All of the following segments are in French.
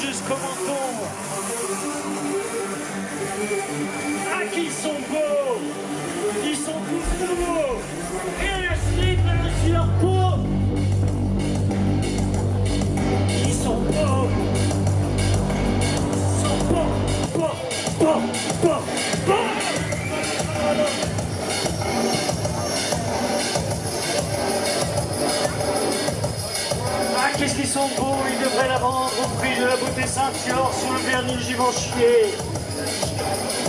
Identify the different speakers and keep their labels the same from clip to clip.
Speaker 1: jusqu'au menton. Ah, qu'ils sont beaux. Ils sont tous nouveaux. Élastiques par-dessus leur peau Ils sont beaux. Ils sont beaux, beaux, beaux, beaux, beaux. Ah, qu'est-ce qu'ils sont beaux Ils devraient la vendre au prix de la beauté ceinture sur le vernis givenchy.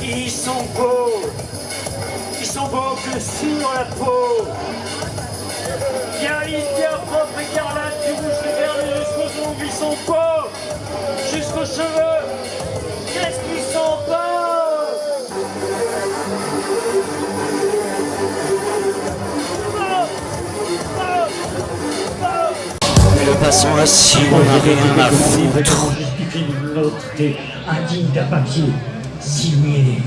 Speaker 1: Ils sont beaux. Ils sont beaux que sur la peau. Bien lisses, bien propre, écarlate, du rouge, le vernis jusqu'aux ongles, ils sont beaux. Jusqu'aux cheveux
Speaker 2: Passant assis, on n'a rien à foutre.
Speaker 1: indigne d'un papier signé.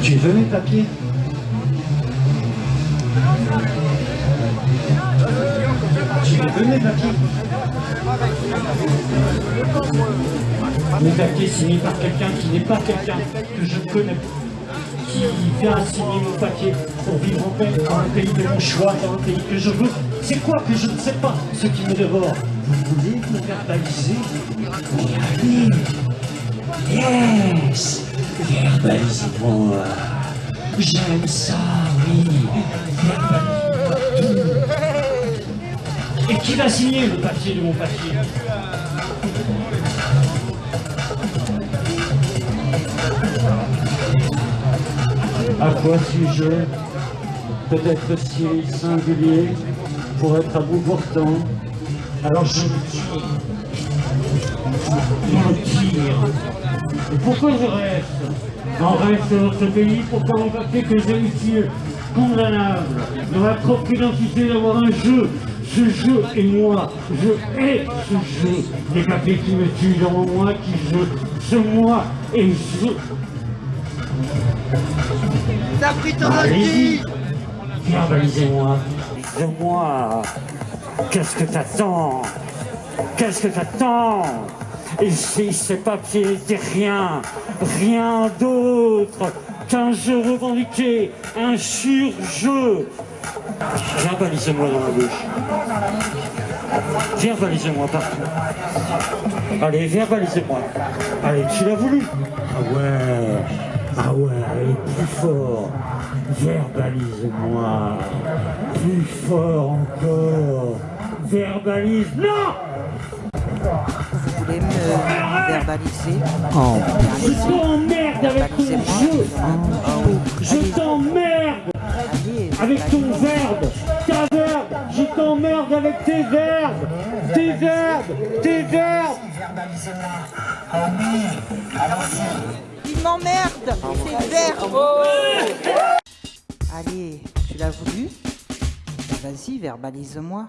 Speaker 1: Tu veux mes papiers? Tu les veux mes papiers? Mes papiers signés par quelqu'un qui n'est pas quelqu'un que je connais qui vient signer mon papier pour vivre en paix dans le pays de mon choix, dans le pays que je veux. C'est quoi que je ne sais pas, ce qui me dévore? Vous voulez me verbaliser Allez Yes! Verbalisez-moi. J'aime ça, oui. Verbalisez-moi. Et qui va signer le papier de mon papier? À quoi suis-je Peut-être si singulier pour être à bout portant. Alors je me tire. Et pourquoi je reste En reste dans notre pays pour papier que j'ai condamnable. Dans ma propre identité d'avoir un jeu. Ce jeu et moi, je hais ce jeu. Les papiers qui me tuent dans moi, qui je, ce moi et je.
Speaker 3: T'as pris ton ordi
Speaker 1: Verbalisez-moi Verbalisez-moi Qu'est-ce que t'attends? Qu'est-ce que t'attends? Ici, ces papiers n'étaient rien, rien d'autre qu'un jeu revendiqué, un sur-jeu. Verbalisez-moi dans la bouche. Verbalisez-moi partout. Allez, verbalisez-moi. Allez, tu l'as voulu Ah ouais, ah ouais, allez, plus fort. Verbalise-moi. Plus fort encore. Verbalise. Non
Speaker 3: Vous voulez me verbaliser?
Speaker 1: Je t'emmerde avec ton jeu Je t'emmerde avec ton verbe avec tes verbes Tes verbes Tes verbes
Speaker 3: Il m'emmerde C'est vert. Allez, tu l'as voulu? Vas-y, verbalise-moi.